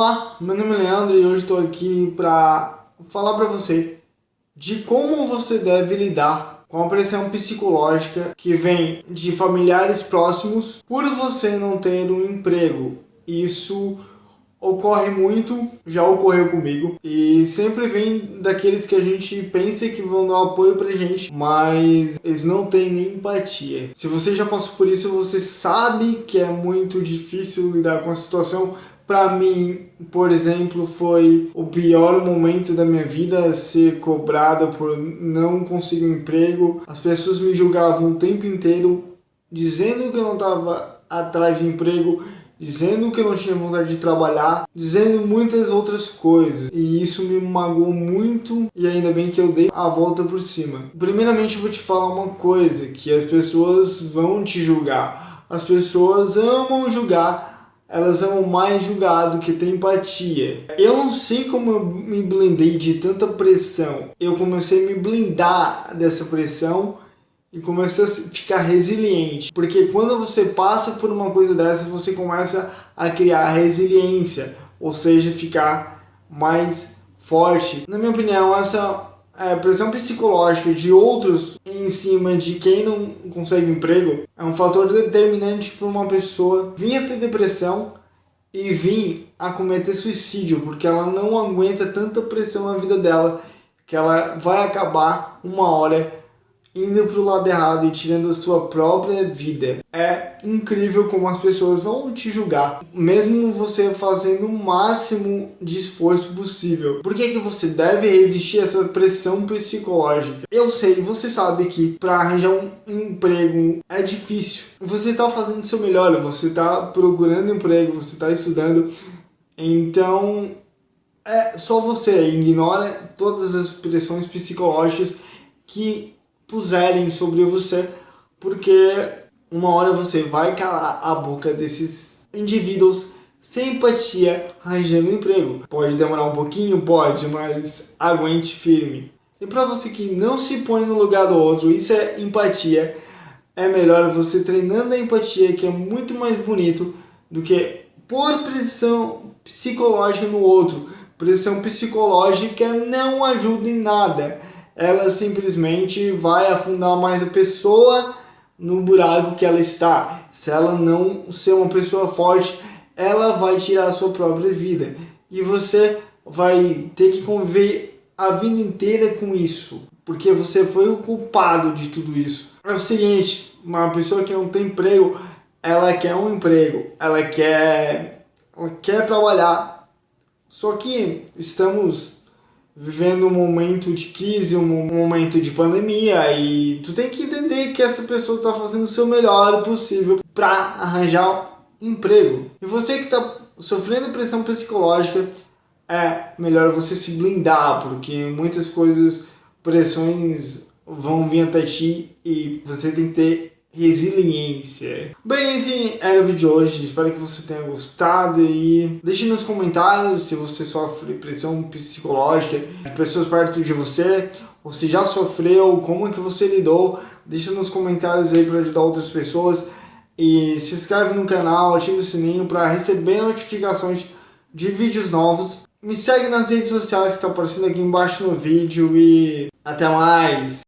Olá, meu nome é Leandro e hoje estou aqui para falar para você de como você deve lidar com a pressão psicológica que vem de familiares próximos por você não ter um emprego. Isso ocorre muito, já ocorreu comigo, e sempre vem daqueles que a gente pensa que vão dar apoio pra gente, mas eles não têm nem empatia. Se você já passou por isso, você sabe que é muito difícil lidar com a situação, para mim, por exemplo, foi o pior momento da minha vida ser cobrado por não conseguir um emprego. As pessoas me julgavam o tempo inteiro, dizendo que eu não estava atrás de emprego, dizendo que eu não tinha vontade de trabalhar, dizendo muitas outras coisas. E isso me magoou muito e ainda bem que eu dei a volta por cima. Primeiramente eu vou te falar uma coisa, que as pessoas vão te julgar. As pessoas amam julgar elas amam mais julgado que ter empatia. Eu não sei como eu me blindei de tanta pressão. Eu comecei a me blindar dessa pressão e comecei a ficar resiliente. Porque quando você passa por uma coisa dessa, você começa a criar resiliência, ou seja, ficar mais forte. Na minha opinião, essa é, pressão psicológica de outros em cima de quem não consegue emprego é um fator determinante para uma pessoa vir a ter depressão e vir a cometer suicídio, porque ela não aguenta tanta pressão na vida dela que ela vai acabar uma hora indo para o lado errado e tirando a sua própria vida. É incrível como as pessoas vão te julgar, mesmo você fazendo o máximo de esforço possível. Por que, que você deve resistir a essa pressão psicológica? Eu sei, você sabe que para arranjar um emprego é difícil. Você está fazendo o seu melhor, você está procurando emprego, você está estudando. Então, é só você ignora todas as pressões psicológicas que puserem sobre você, porque uma hora você vai calar a boca desses indivíduos sem empatia arranjando emprego. Pode demorar um pouquinho? Pode, mas aguente firme. E para você que não se põe no lugar do outro, isso é empatia, é melhor você treinando a empatia, que é muito mais bonito do que por pressão psicológica no outro. Pressão psicológica não ajuda em nada ela simplesmente vai afundar mais a pessoa no buraco que ela está. Se ela não ser uma pessoa forte, ela vai tirar a sua própria vida. E você vai ter que conviver a vida inteira com isso. Porque você foi o culpado de tudo isso. É o seguinte, uma pessoa que não tem emprego, ela quer um emprego, ela quer, ela quer trabalhar. Só que estamos vivendo um momento de crise, um momento de pandemia e tu tem que entender que essa pessoa está fazendo o seu melhor possível para arranjar um emprego. E você que está sofrendo pressão psicológica, é melhor você se blindar, porque muitas coisas, pressões vão vir até ti e você tem que ter resiliência. Bem, esse era o vídeo de hoje, espero que você tenha gostado e deixe nos comentários se você sofre pressão psicológica de pessoas perto de você, ou se já sofreu, como é que você lidou, deixe nos comentários aí para ajudar outras pessoas e se inscreve no canal, ative o sininho para receber notificações de vídeos novos. Me segue nas redes sociais que estão aparecendo aqui embaixo no vídeo e até mais!